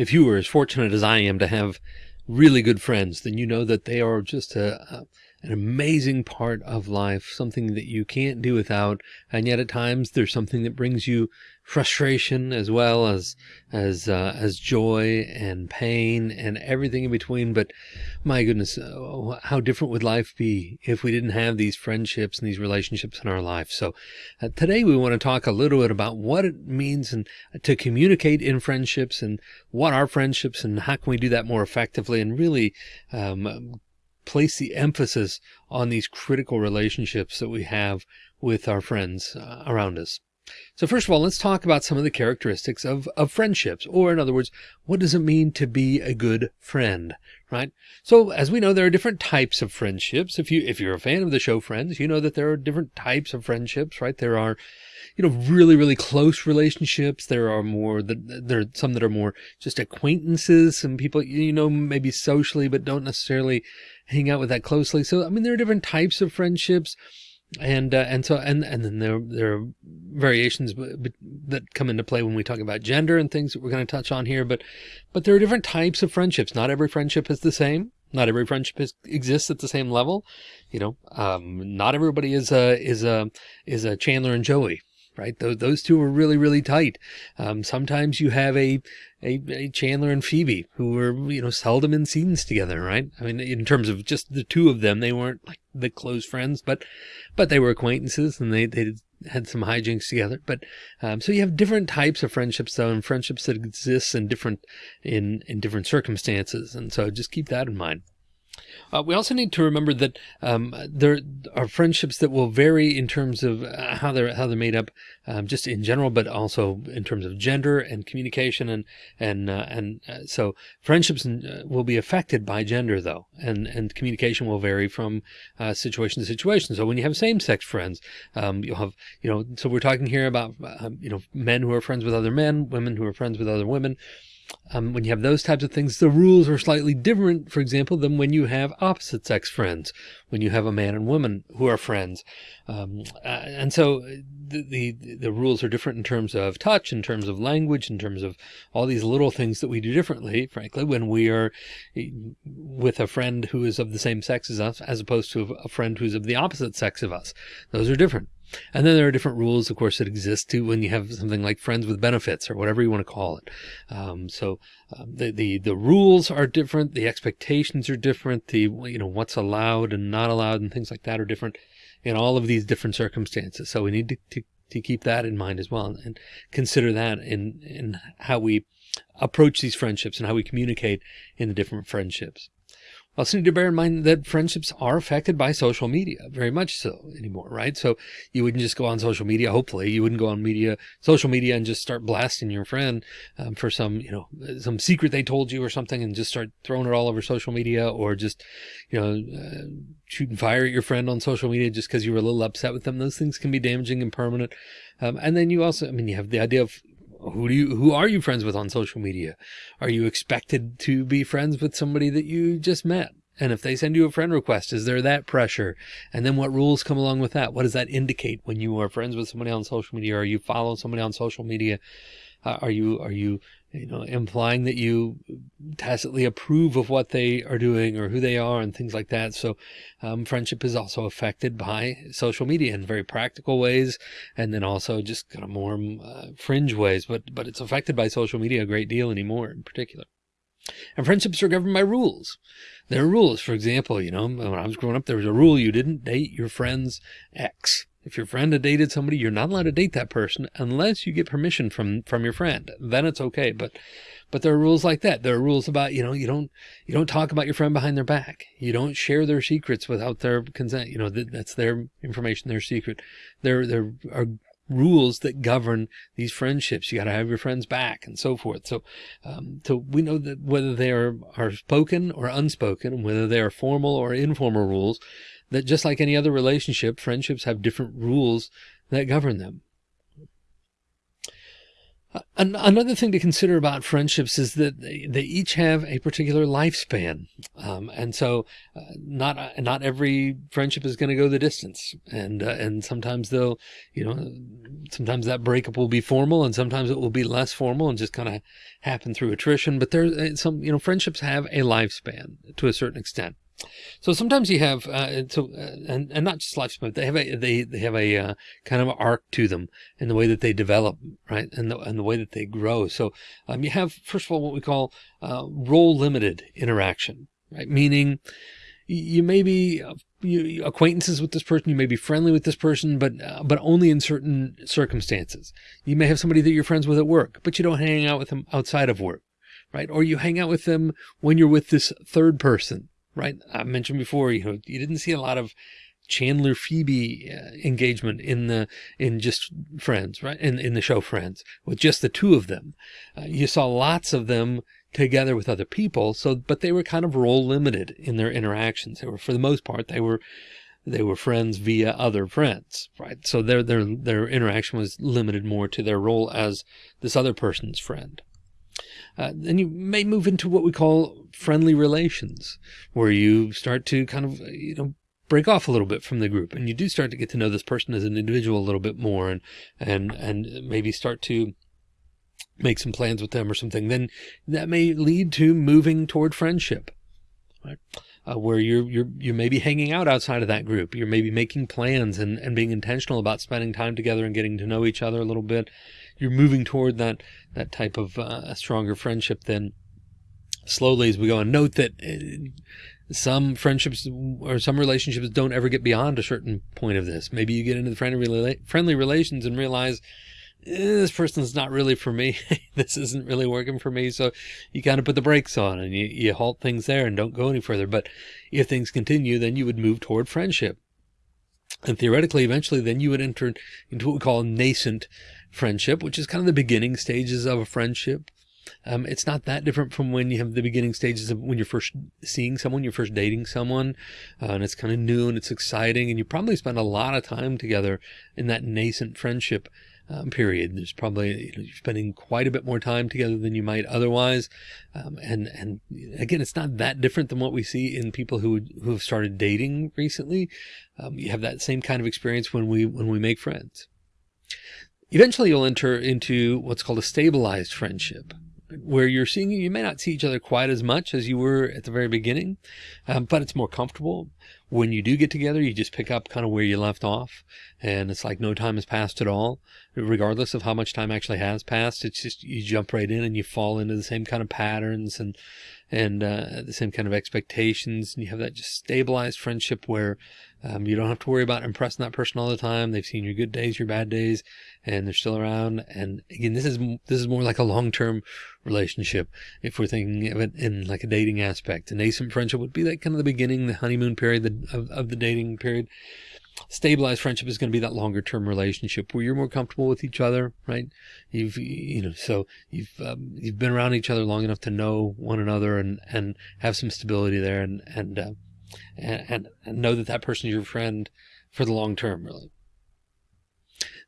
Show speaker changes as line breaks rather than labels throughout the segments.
if you were as fortunate as I am to have really good friends, then you know that they are just a, an amazing part of life, something that you can't do without. And yet at times there's something that brings you frustration as well as, as, uh, as joy and pain and everything in between. But my goodness, uh, how different would life be if we didn't have these friendships and these relationships in our life? So uh, today we want to talk a little bit about what it means and to communicate in friendships and what are friendships and how can we do that more effectively and really, um, place the emphasis on these critical relationships that we have with our friends uh, around us. So first of all, let's talk about some of the characteristics of, of friendships, or in other words, what does it mean to be a good friend, right? So as we know, there are different types of friendships. If you, if you're a fan of the show Friends, you know that there are different types of friendships, right? There are, you know, really, really close relationships. There are more that there are some that are more just acquaintances, some people, you know, maybe socially, but don't necessarily hang out with that closely. So, I mean, there are different types of friendships and uh, and so and and then there there are variations that come into play when we talk about gender and things that we're going to touch on here but but there are different types of friendships. Not every friendship is the same. Not every friendship is, exists at the same level. You know um, not everybody is a is a is a chandler and joey right? Those, those two were really, really tight. Um, sometimes you have a, a, a, Chandler and Phoebe who were, you know, seldom in scenes together, right? I mean, in terms of just the two of them, they weren't like the close friends, but, but they were acquaintances and they, they had some hijinks together. But, um, so you have different types of friendships though, and friendships that exist in different, in, in different circumstances. And so just keep that in mind. Uh, we also need to remember that um, there are friendships that will vary in terms of uh, how they're how they're made up, um, just in general, but also in terms of gender and communication and and uh, and uh, so friendships uh, will be affected by gender though, and and communication will vary from uh, situation to situation. So when you have same-sex friends, um, you'll have you know so we're talking here about um, you know men who are friends with other men, women who are friends with other women um, when you have those types of things, the rules are slightly different, for example, than when you have opposite sex friends, when you have a man and woman who are friends. Um, uh, and so the, the, the, rules are different in terms of touch, in terms of language, in terms of all these little things that we do differently, frankly, when we are eh, with a friend who is of the same sex as us, as opposed to a friend who's of the opposite sex of us. Those are different. And then there are different rules, of course, that exist too when you have something like friends with benefits or whatever you want to call it. Um, so um, the, the, the rules are different. The expectations are different. The, you know, what's allowed and not allowed and things like that are different in all of these different circumstances. So we need to, to, to keep that in mind as well and consider that in, in how we approach these friendships and how we communicate in the different friendships. Also need to bear in mind that friendships are affected by social media, very much so anymore, right? So you wouldn't just go on social media. Hopefully you wouldn't go on media, social media and just start blasting your friend um, for some, you know, some secret they told you or something and just start throwing it all over social media or just, you know, uh, shoot and fire at your friend on social media just because you were a little upset with them. Those things can be damaging and permanent. Um, and then you also, I mean, you have the idea of who do you who are you friends with on social media? Are you expected to be friends with somebody that you just met? And if they send you a friend request is there that pressure? And then what rules come along with that? What does that indicate when you are friends with somebody on social media? Or you follow somebody on social media? Uh, are you are you you know implying that you tacitly approve of what they are doing or who they are and things like that so um, friendship is also affected by social media in very practical ways and then also just kind of more uh, fringe ways but but it's affected by social media a great deal anymore in particular and friendships are governed by rules. There are rules. For example, you know, when I was growing up, there was a rule you didn't date your friend's ex. If your friend had dated somebody, you're not allowed to date that person unless you get permission from, from your friend. Then it's okay. But, but there are rules like that. There are rules about, you know, you don't, you don't talk about your friend behind their back. You don't share their secrets without their consent. You know, that's their information, their secret. There, there are rules that govern these friendships. You got to have your friends back and so forth. So, um, so we know that whether they are, are spoken or unspoken, whether they are formal or informal rules, that just like any other relationship, friendships have different rules that govern them. Another thing to consider about friendships is that they, each have a particular lifespan. Um, and so uh, not, uh, not every friendship is going to go the distance. And, uh, and sometimes they'll, you know, sometimes that breakup will be formal and sometimes it will be less formal and just kind of happen through attrition. But there's uh, some, you know, friendships have a lifespan to a certain extent. So sometimes you have, uh, so, uh, and, and not just lifespan, they have a, they, they have a, uh, kind of arc to them in the way that they develop, right? And the, and the way that they grow. So, um, you have, first of all, what we call, uh, role limited interaction, right? Meaning you may be uh, you, acquaintances with this person, you may be friendly with this person, but, uh, but only in certain circumstances. You may have somebody that you're friends with at work, but you don't hang out with them outside of work, right? Or you hang out with them when you're with this third person right? I mentioned before, you know, you didn't see a lot of Chandler Phoebe uh, engagement in the in just Friends, right? In in the show Friends, with just the two of them. Uh, you saw lots of them together with other people. So, but they were kind of role limited in their interactions. They were, for the most part, they were they were friends via other friends, right? So their their their interaction was limited more to their role as this other person's friend. Uh, then you may move into what we call friendly relations, where you start to kind of, you know, break off a little bit from the group and you do start to get to know this person as an individual a little bit more and, and, and maybe start to make some plans with them or something, then that may lead to moving toward friendship, right? Uh, where you're, you're, you may be hanging out outside of that group. You're maybe making plans and, and being intentional about spending time together and getting to know each other a little bit. You're moving toward that, that type of uh, stronger friendship then slowly as we go and note that uh, some friendships or some relationships don't ever get beyond a certain point of this. Maybe you get into the friendly, friendly relations and realize eh, this person's not really for me. this isn't really working for me. So you kind of put the brakes on and you, you halt things there and don't go any further. But if things continue, then you would move toward friendship. And theoretically, eventually, then you would enter into what we call nascent friendship, which is kind of the beginning stages of a friendship. Um, it's not that different from when you have the beginning stages of when you're first seeing someone, you're first dating someone, uh, and it's kind of new and it's exciting. And you probably spend a lot of time together in that nascent friendship um, period. There's probably, you're spending quite a bit more time together than you might otherwise. Um, and, and again, it's not that different than what we see in people who, who have started dating recently. Um, you have that same kind of experience when we, when we make friends. Eventually you'll enter into what's called a stabilized friendship where you're seeing you may not see each other quite as much as you were at the very beginning, um, but it's more comfortable. When you do get together, you just pick up kind of where you left off and it's like no time has passed at all, regardless of how much time actually has passed. It's just, you jump right in and you fall into the same kind of patterns and, and, uh, the same kind of expectations. And you have that just stabilized friendship where, um, you don't have to worry about impressing that person all the time. They've seen your good days, your bad days, and they're still around. And again, this is, this is more like a long-term relationship. If we're thinking of it in like a dating aspect, a nascent friendship would be like kind of the beginning, the honeymoon period the, of, of the dating period. Stabilized friendship is going to be that longer term relationship where you're more comfortable with each other, right? You've, you know, so you've, um, you've been around each other long enough to know one another and, and have some stability there and, and, uh, and, and know that that person is your friend for the long term, really.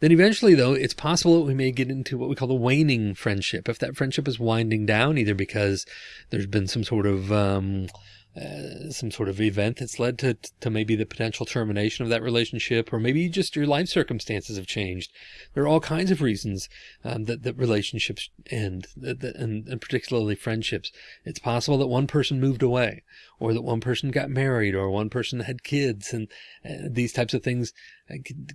Then eventually, though, it's possible that we may get into what we call the waning friendship. If that friendship is winding down, either because there's been some sort of um, uh, some sort of event that's led to to maybe the potential termination of that relationship, or maybe just your life circumstances have changed. There are all kinds of reasons um, that that relationships end, that, that, and, and particularly friendships. It's possible that one person moved away, or that one person got married, or one person had kids, and uh, these types of things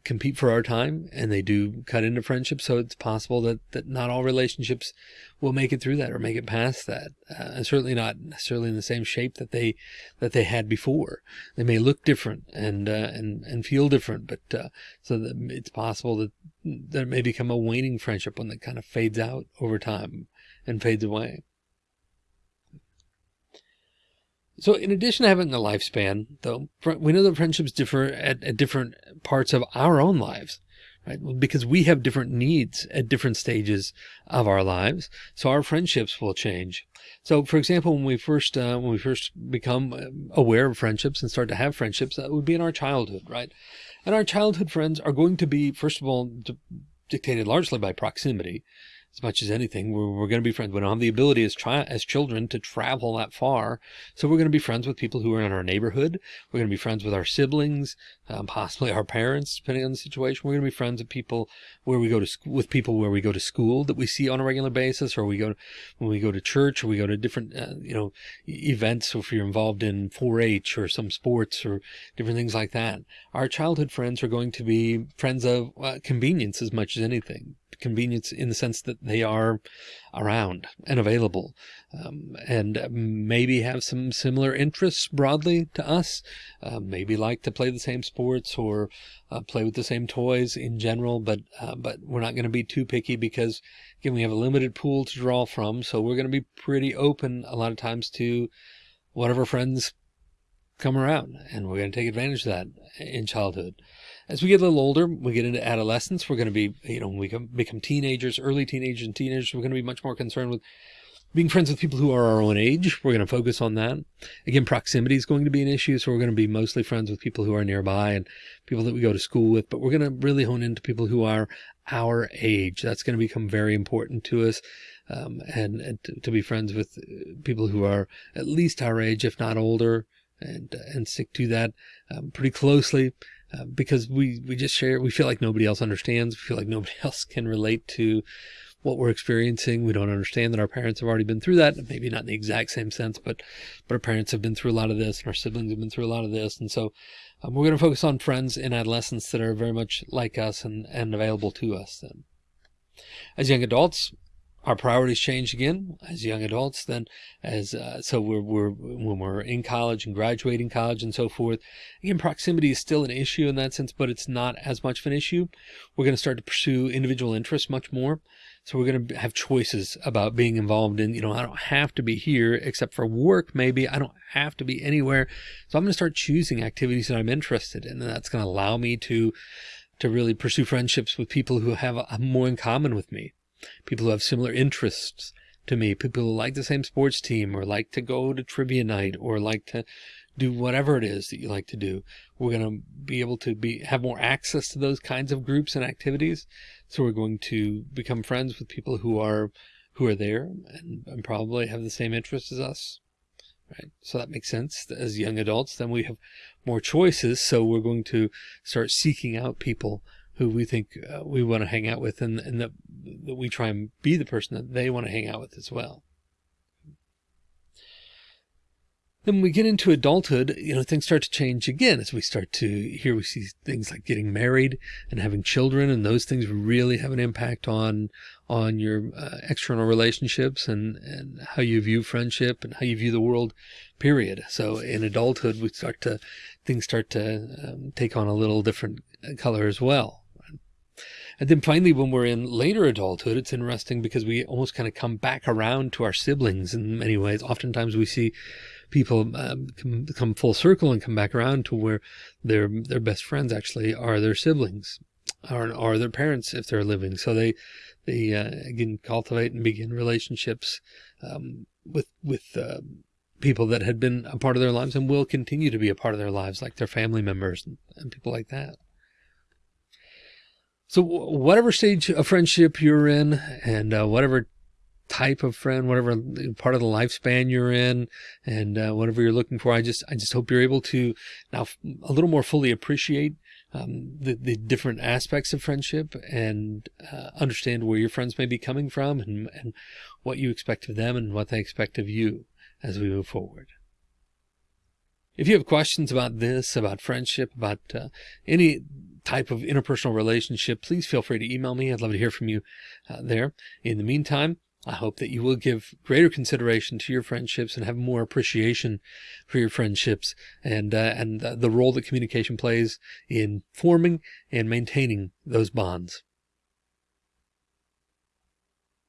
compete for our time and they do cut into friendship. So it's possible that, that not all relationships will make it through that or make it past that. Uh, and certainly not necessarily in the same shape that they, that they had before. They may look different and, uh, and, and feel different, but, uh, so that it's possible that there may become a waning friendship one that kind of fades out over time and fades away. So in addition to having a lifespan, though, we know that friendships differ at, at different parts of our own lives, right? Because we have different needs at different stages of our lives. So our friendships will change. So for example, when we first, uh, when we first become uh, aware of friendships and start to have friendships, that would be in our childhood, right? And our childhood friends are going to be, first of all, dictated largely by proximity. As much as anything. We're, we're going to be friends. We don't have the ability as as children to travel that far. So we're going to be friends with people who are in our neighborhood. We're going to be friends with our siblings, um, possibly our parents, depending on the situation. We're going to be friends with people where we go to school, with people where we go to school that we see on a regular basis, or we go, to, when we go to church, or we go to different, uh, you know, events. So if you're involved in 4-H or some sports or different things like that, our childhood friends are going to be friends of uh, convenience as much as anything convenience in the sense that they are around and available um, and maybe have some similar interests broadly to us uh, maybe like to play the same sports or uh, play with the same toys in general but uh, but we're not going to be too picky because again we have a limited pool to draw from so we're going to be pretty open a lot of times to whatever friends come around and we're going to take advantage of that in childhood as we get a little older, we get into adolescence. We're going to be, you know, when we become teenagers, early teenagers and teenagers, we're going to be much more concerned with being friends with people who are our own age. We're going to focus on that. Again, proximity is going to be an issue. So we're going to be mostly friends with people who are nearby and people that we go to school with, but we're going to really hone into people who are our age. That's going to become very important to us. Um, and, and to, to, be friends with people who are at least our age, if not older, and, and stick to that um, pretty closely. Uh, because we, we just share, we feel like nobody else understands. We feel like nobody else can relate to what we're experiencing. We don't understand that our parents have already been through that. Maybe not in the exact same sense, but, but our parents have been through a lot of this and our siblings have been through a lot of this. And so um, we're going to focus on friends in adolescence that are very much like us and, and available to us then. As young adults, our priorities change again as young adults then as uh, so we're, we're when we're in college and graduating college and so forth again proximity is still an issue in that sense but it's not as much of an issue. We're going to start to pursue individual interests much more. So we're going to have choices about being involved in you know i don't have to be here except for work maybe. I don't have to be anywhere. So i'm going to start choosing activities that i'm interested in and that's going to allow me to to really pursue friendships with people who have more in common with me people who have similar interests to me, people who like the same sports team or like to go to trivia night or like to do whatever it is that you like to do. We're going to be able to be have more access to those kinds of groups and activities. So we're going to become friends with people who are who are there and, and probably have the same interests as us. Right. So that makes sense. As young adults, then we have more choices. So we're going to start seeking out people who we think uh, we want to hang out with and, and that, we try and be the person that they want to hang out with as well. Then when we get into adulthood, you know, things start to change again as we start to here we see things like getting married and having children and those things really have an impact on on your uh, external relationships and and how you view friendship and how you view the world period. So in adulthood we start to things start to um, take on a little different color as well. And then finally, when we're in later adulthood, it's interesting because we almost kind of come back around to our siblings in many ways. Oftentimes we see people um, come full circle and come back around to where their their best friends actually are their siblings or, or their parents if they're living. So they they uh, again cultivate and begin relationships um, with with uh, people that had been a part of their lives and will continue to be a part of their lives, like their family members and people like that. So whatever stage of friendship you're in and uh, whatever type of friend, whatever part of the lifespan you're in and uh, whatever you're looking for, I just, I just hope you're able to now a little more fully appreciate um, the, the different aspects of friendship and uh, understand where your friends may be coming from and, and what you expect of them and what they expect of you as we move forward. If you have questions about this, about friendship, about uh, any type of interpersonal relationship, please feel free to email me. I'd love to hear from you uh, there. In the meantime, I hope that you will give greater consideration to your friendships and have more appreciation for your friendships and uh, and the role that communication plays in forming and maintaining those bonds.